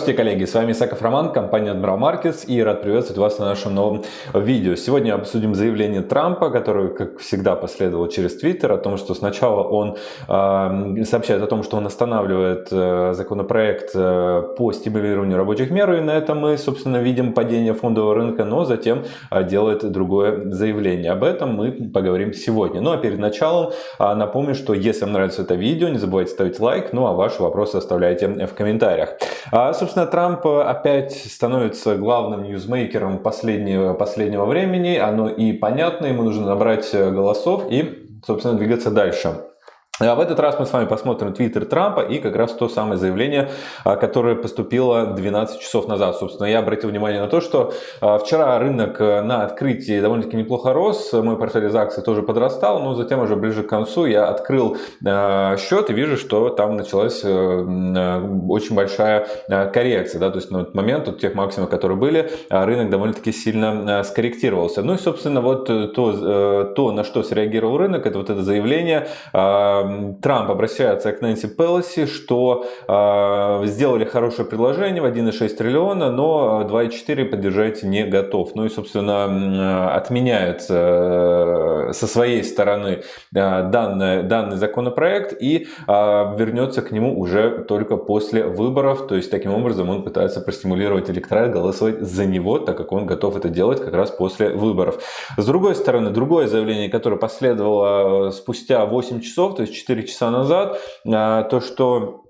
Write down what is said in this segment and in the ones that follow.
Здравствуйте, коллеги! С вами Исаков Роман, компания Admiral Markets и рад приветствовать вас на нашем новом видео. Сегодня обсудим заявление Трампа, которое, как всегда, последовало через Твиттер, о том, что сначала он э, сообщает о том, что он останавливает э, законопроект э, по стимулированию рабочих мер, и на этом мы, собственно, видим падение фондового рынка, но затем э, делает другое заявление. Об этом мы поговорим сегодня. Ну а перед началом э, напомню, что если вам нравится это видео, не забывайте ставить лайк, ну а ваши вопросы оставляйте в комментариях. А, собственно, Трамп опять становится главным ньюзмейкером последнего, последнего времени. Оно и понятно, ему нужно набрать голосов и, собственно, двигаться дальше. А в этот раз мы с вами посмотрим твиттер Трампа и как раз то самое заявление, а, которое поступило 12 часов назад. Собственно, я обратил внимание на то, что а, вчера рынок э, на открытии довольно-таки неплохо рос, мой портфель из акций тоже подрастал, но затем уже ближе к концу я открыл счет и вижу, что там началась э, очень большая коррекция. Да? То есть на этот момент, от тех максимумов, которые были, рынок довольно-таки сильно скорректировался. Ну и, собственно, вот то, э, то, на что среагировал рынок, это вот это заявление Трамп обращается к Нэнси Пелоси, что э, сделали хорошее предложение в 1,6 триллиона, но 2,4 поддержать не готов. Ну и, собственно, отменяет э, со своей стороны э, данный, данный законопроект и э, вернется к нему уже только после выборов. То есть, таким образом, он пытается простимулировать электорат голосовать за него, так как он готов это делать как раз после выборов. С другой стороны, другое заявление, которое последовало спустя 8 часов, то есть 4 часа назад, а, то, что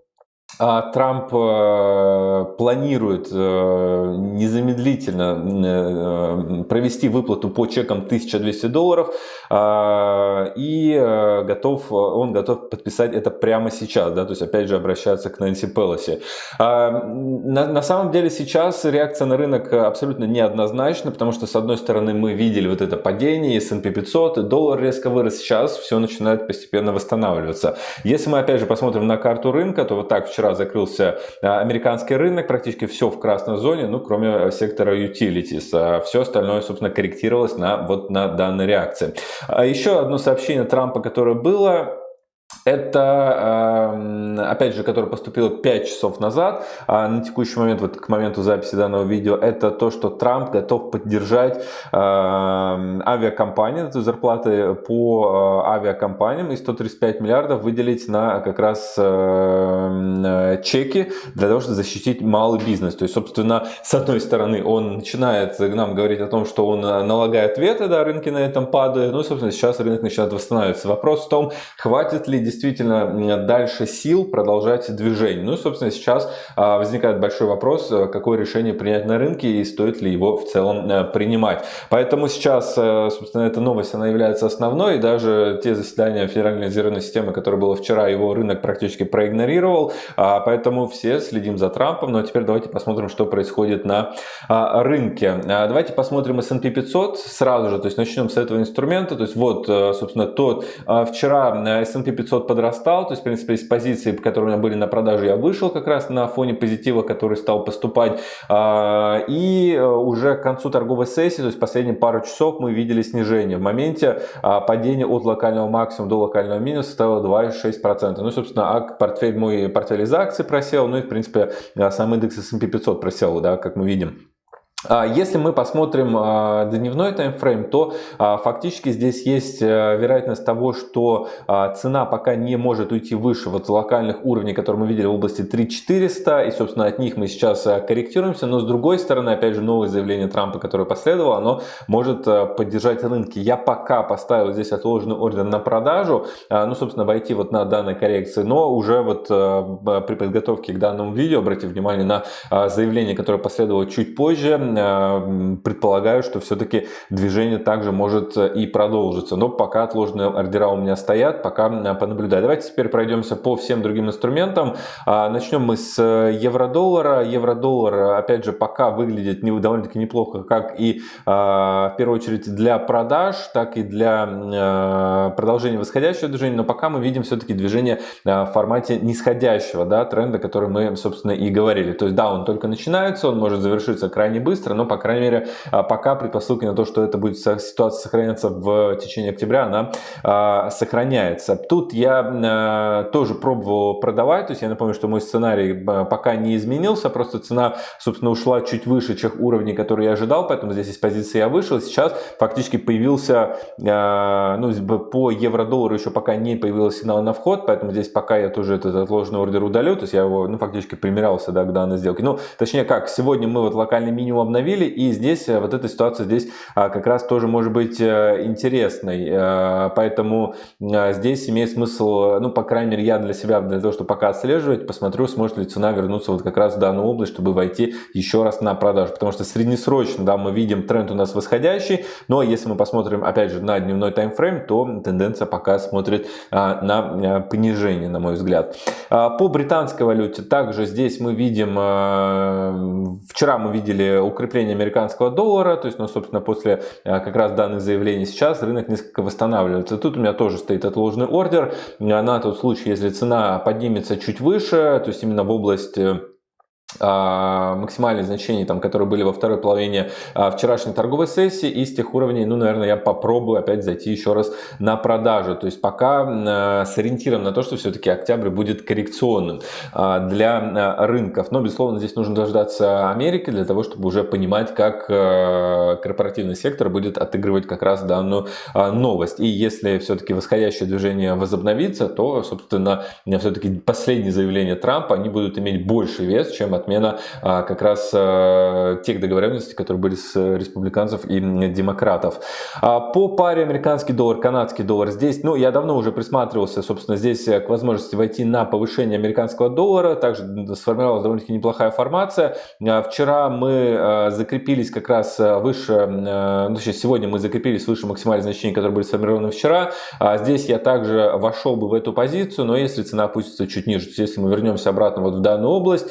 Трамп э, планирует э, незамедлительно э, провести выплату по чекам 1200 долларов а, и готов, он готов подписать это прямо сейчас, да, то есть опять же обращаться к Нэнси Пелоси. А, на, на самом деле сейчас реакция на рынок абсолютно неоднозначна, потому что с одной стороны мы видели вот это падение, S&P 500, и доллар резко вырос, сейчас все начинает постепенно восстанавливаться. Если мы опять же посмотрим на карту рынка, то вот так вчера закрылся а, американский рынок, практически все в красной зоне, ну, кроме сектора utilities. А все остальное, собственно, корректировалось на, вот на данной реакции. А еще одно сообщение Трампа, которое было, это, эм, опять же, которое поступило 5 часов назад, а на текущий момент, вот к моменту записи данного видео, это то, что Трамп готов поддержать эм, авиакомпании, зарплаты по э, авиакомпаниям и 135 миллиардов выделить на как раз эм, чеки для того, чтобы защитить малый бизнес. То есть, собственно, с одной стороны, он начинает нам говорить о том, что он налагает веты, да, рынки на этом падают, ну, собственно, сейчас рынок начинает восстанавливаться. Вопрос в том, хватит ли действительно дальше сил продолжать движение. Ну и, собственно, сейчас а, возникает большой вопрос, э, какое решение принять на рынке и стоит ли его в целом э, принимать. Поэтому сейчас, э, собственно, эта новость, она является основной, и даже те заседания Федеральной резервной системы, которые было вчера, его рынок практически проигнорировал, а, поэтому все следим за Трампом. Ну а теперь давайте посмотрим, что происходит на а, рынке. Давайте посмотрим S&P 500 сразу же, то есть начнем с этого инструмента, то есть вот, собственно, тот вчера S&P 500 500 подрастал, то есть, в принципе, из позиций, которые у меня были на продаже, я вышел как раз на фоне позитива, который стал поступать. А, и э, уже к концу торговой сессии, то есть последние пару часов мы видели снижение. В моменте а, падение от локального максимума до локального минуса составило 2,6%. Ну, собственно, а портфель, мой портфель из акций просел, ну и, в принципе, сам индекс S&P 500 просел, да, как мы видим. А если мы посмотрим а, дневной таймфрейм, то а, фактически здесь есть э, вероятность того, что цена пока не может уйти выше вот локальных уровней, которые мы видели в области 3400, и, собственно, от них мы сейчас э, корректируемся. Но, с другой стороны, опять же, новое заявление Трампа, которое последовало, оно может э, поддержать рынки. Я пока поставил здесь отложенный ордер на продажу, ну, собственно, войти вот на данной коррекции, но уже вот при подготовке к данному видео, обратите внимание на заявление, которое последовало чуть позже, предполагаю, что все-таки движение также может э, и продолжиться. Но пока отложенные ордера у меня стоят, пока э, понаблюдаю. Давайте теперь пройдемся по всем другим инструментам. А, начнем мы с евро-доллара. Евро-доллар, опять же, пока выглядит довольно-таки неплохо, как и в первую очередь для продаж, так и для продолжения восходящего движения. Но пока мы видим все-таки движение в формате нисходящего да, тренда, который мы, собственно, и говорили. То есть, да, он только начинается, он может завершиться крайне быстро, быстро, но, по крайней мере, пока предпосылки на то, что это будет ситуация сохраняться в течение октября, она сохраняется. Тут я тоже пробовал продавать, то есть я напомню, что мой сценарий пока не изменился, просто цена, собственно, ушла чуть выше тех уровней, которые я ожидал, поэтому здесь из позиции я вышел. Сейчас фактически появился, ну, по евро-доллару еще пока не появился сигнал на вход, поэтому здесь пока я тоже этот отложенный ордер удалю, то есть я его, ну, фактически примерялся, да, к данной сделке. Ну, точнее как, сегодня мы вот локальный минимум обновили, и здесь э, вот эта ситуация здесь а, как раз тоже может быть э, интересной, э, поэтому здесь имеет смысл, ну, по крайней мере, я для себя, для того, чтобы пока отслеживать, посмотрю, сможет ли цена вернуться вот как раз в данную область, чтобы войти еще раз на продажу, потому что среднесрочно, да, мы видим тренд у нас восходящий, но если мы посмотрим, опять же, на дневной таймфрейм, то тенденция пока смотрит а, на понижение, на мой взгляд. А, по британской валюте также здесь мы видим, вчера мы видели укрепление американского доллара, то есть, ну, собственно, после как раз данных заявлений сейчас рынок несколько восстанавливается. Тут у меня тоже стоит отложенный ордер на тот случай, если цена поднимется чуть выше, то есть именно в область э, а, максимальные значения, там, которые были во второй половине а, вчерашней торговой сессии, и с тех уровней, ну, наверное, я попробую опять зайти еще раз на продажу. То есть пока а, с ориентиром на то, что все-таки октябрь будет коррекционным для рынков. Но, безусловно, здесь нужно дождаться Америки для того, чтобы уже понимать, как корпоративный сектор будет отыгрывать как раз данную новость. И если все-таки восходящее движение возобновится, то, собственно, все-таки последние заявления Трампа, они будут иметь больший вес, чем отмена а, как раз а, тех договоренностей, которые были с республиканцев и демократов. А, по паре американский доллар, канадский доллар здесь, ну, я давно уже присматривался, собственно, здесь к возможности войти на повышение американского доллара. Также сформировалась довольно-таки неплохая формация. Вчера мы закрепились как раз выше, ну, сейчас сегодня мы закрепились выше максимальных значений, которые были сформированы вчера. Здесь я также вошел бы в эту позицию, но если цена опустится чуть ниже, то есть если мы вернемся обратно вот в данную область,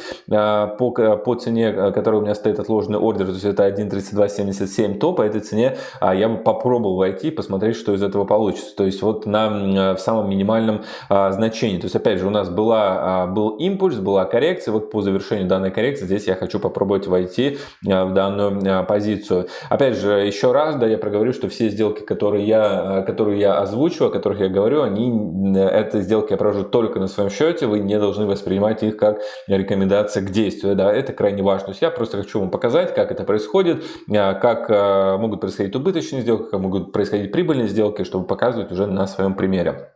по, по цене, э, которая у меня стоит отложенный ордер, то есть это 1.3277, то по этой цене а, я бы попробовал войти, посмотреть, что из этого получится. То есть вот на, э, в самом минимальном а, значении. То есть опять же у нас была, а, был импульс, была коррекция. Вот по завершению данной коррекции здесь я хочу попробовать войти в данную позицию. Опять же, еще раз, да, я проговорю, что все сделки, которые я, которые я озвучу, о которых я говорю, они, это сделки я провожу только на своем счете, вы не должны воспринимать их как рекомендация к действию, да, это крайне важно. То есть я просто хочу вам показать, как это происходит, а, как а, могут происходить убыточные сделки, как могут происходить прибыльные сделки, чтобы показывать уже на своем примере.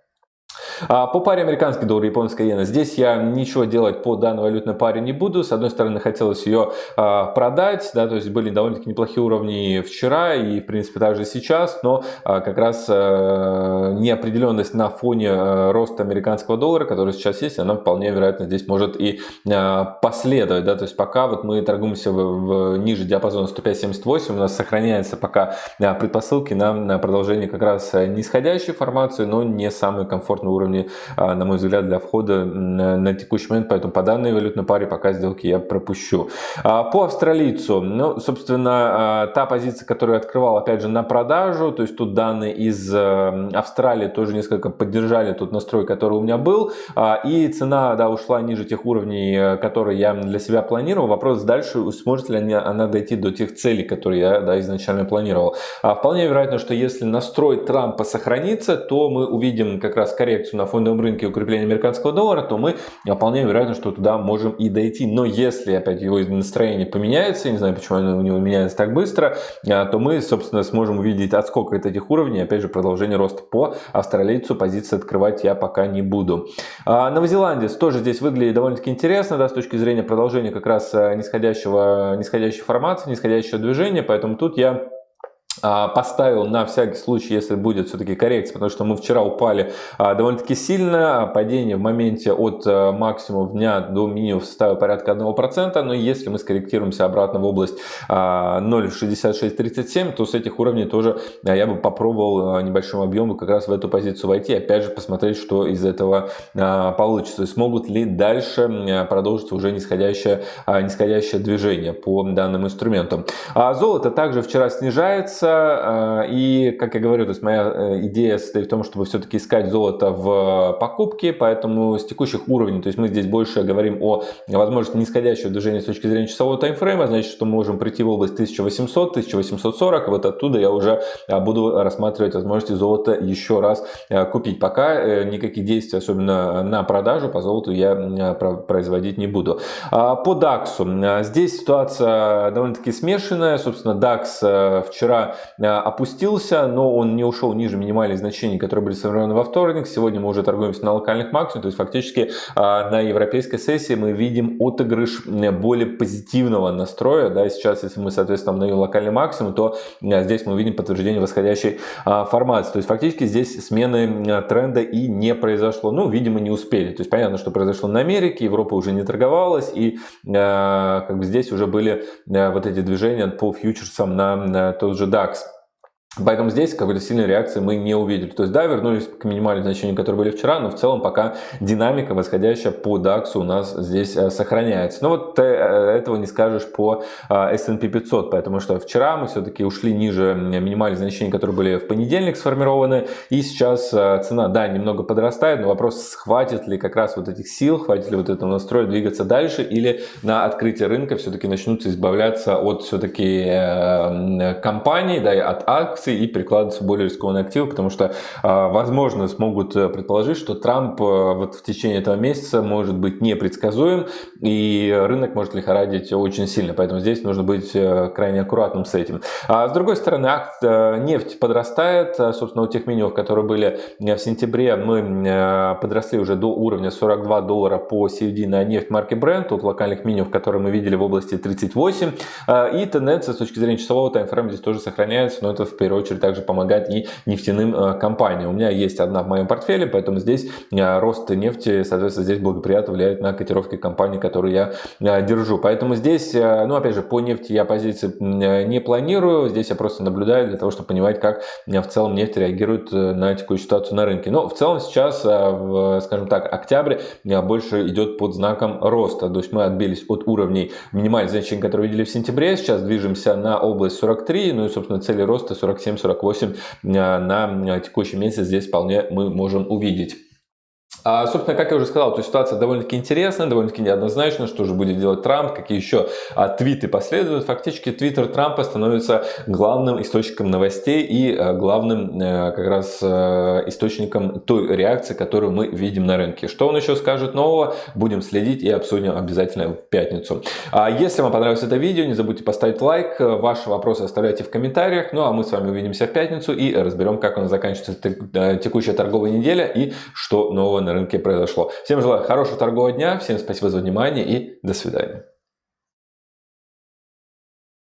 А по паре американский доллар, японская иена, здесь я ничего делать по данной валютной паре не буду. С одной стороны, хотелось ее а, продать, да, то есть были довольно-таки неплохие уровни вчера и, в принципе, также сейчас, но а, как раз неопределенность на фоне роста американского доллара, который сейчас есть, она вполне вероятно здесь может и последовать, да, то есть пока вот мы торгуемся в, в ниже диапазона 105.78, у нас сохраняется пока предпосылки на, на продолжение как раз нисходящей формации, но не самый комфортный уровень уровне, а, на мой взгляд, для входа на текущий момент, поэтому по данной валютной паре пока сделки я пропущу. А, по австралийцу, ну, собственно, а, та позиция, которую я открывал, опять же, на продажу, то есть тут данные из Австралии тоже несколько поддержали тот настрой, который у меня был, и цена, да, ушла ниже тех уровней, э, которые я для себя планировал. Вопрос дальше, сможет ли она дойти до тех целей, которые я, да, изначально планировал. Вполне вероятно, что если настрой Трампа сохранится, то мы увидим как раз коррекцию коррекцию на фондовом рынке укрепления американского доллара, то мы вполне вероятно, что туда можем и дойти. Но если опять его настроение поменяется, я не знаю, почему оно у него меняется так быстро, а, то мы, собственно, сможем увидеть отскок от этих уровней, опять же, продолжение роста по австралийцу, позиции открывать я пока не буду. А, новозеландец тоже здесь выглядит довольно-таки интересно, да, с точки зрения продолжения как раз а, нисходящего, нисходящей формации, нисходящего движения, поэтому тут я поставил на всякий случай, если будет все-таки коррекция, потому что мы вчера упали а, довольно-таки сильно, падение в моменте от а, максимума дня до минимума составило порядка 1%, но если мы скорректируемся обратно в область 0.6637, то с этих уровней тоже я бы попробовал небольшим объемом как раз в эту позицию войти, опять же посмотреть, что из этого получится, смогут ли дальше продолжиться уже нисходящее, нисходящее движение по данным инструментам. Золото также вчера снижается, снижаться. И, как я говорю, то есть моя идея состоит в том, чтобы все-таки искать золото в покупке, поэтому с текущих уровней, то есть мы здесь больше говорим о возможности нисходящего движения с точки зрения часового таймфрейма, значит, что мы можем прийти в область 1800-1840, вот оттуда я уже буду рассматривать возможности золота еще раз купить. Пока никаких действий, особенно на продажу, по золоту я производить не буду. А, по DAX. Здесь ситуация довольно-таки смешанная. Собственно, DAX э, вчера э, опустился, но он не ушел ниже минимальных значений, которые были сформированы во вторник. Сегодня мы уже торгуемся на локальных максимумах. То есть, фактически, а, на европейской сессии мы видим отыгрыш более позитивного настроя. Да, сейчас, если мы, соответственно, обновим локальный максимум, то э, здесь мы видим подтверждение восходящей формации. То есть, фактически, здесь смены тренда и не произошло. Ну, видимо, не успели. То есть, понятно, что произошло на Америке, Европа уже не торговалась, и как бы здесь уже были э, вот эти движения по фьючерсам на тот же DAX. ducks Поэтому здесь какой-то сильной реакции мы не увидели. То есть да, вернулись к минимальным значениям, которые были вчера, но в целом пока динамика восходящая по DAX у нас здесь э, сохраняется. Но вот э, этого не скажешь по S&P 500, потому что вчера мы все-таки ушли ниже минимальных значений, которые были в понедельник сформированы. И сейчас э, цена, да, немного подрастает, но вопрос, хватит ли как раз вот этих сил, хватит ли вот этого настроя двигаться дальше, или на открытие рынка все-таки начнутся избавляться от все-таки компаний, да, от акций, акций и перекладываться в более рискованные активы, потому что, а, возможно, смогут э, предположить, что Трамп э, вот в течение этого месяца может быть непредсказуем, и рынок может лихорадить очень сильно, поэтому здесь нужно быть э, крайне аккуратным с этим. А с другой стороны, акт, нефть подрастает, собственно, у тех минимумов, которые были в сентябре, мы подросли уже до уровня 42 доллара по CFD на нефть марки Brent, от локальных минимумов, которые мы видели в области 38, и тенденция с точки зрения часового таймфрейма здесь тоже сохраняется, но это в первую первую очередь также помогать и нефтяным э, компаниям. У меня есть одна в моем портфеле, поэтому здесь э, рост нефти, соответственно, здесь благоприятно влияет на котировки компаний, которые я э, держу. Поэтому здесь, ну, опять же, по нефти я позиции не планирую, здесь я просто наблюдаю для того, чтобы понимать, как в целом нефть реагирует на текущую ситуацию на рынке. Но в целом сейчас, скажем так, октябрь больше идет под знаком роста. То есть мы отбились от уровней минимальных значений, которые видели в сентябре, сейчас движемся на область 43, ну и, собственно, цели роста 47 47-48 э, на текущий месяц здесь вполне мы можем увидеть. А, собственно, как я уже сказал, то ситуация довольно-таки интересная, довольно-таки неоднозначная, что же будет делать Трамп, какие еще а, твиты последуют. Фактически твиттер Трампа становится главным источником новостей и а, главным а, как раз а, источником той реакции, которую мы видим на рынке. Что он еще скажет нового, будем следить и обсудим обязательно в пятницу. А, если вам понравилось это видео, не забудьте поставить лайк, ваши вопросы оставляйте в комментариях. Ну а мы с вами увидимся в пятницу и разберем, как у нас заканчивается текущая торговая неделя и что нового на рынке произошло. Всем желаю хорошего торгового дня, всем спасибо за внимание и до свидания.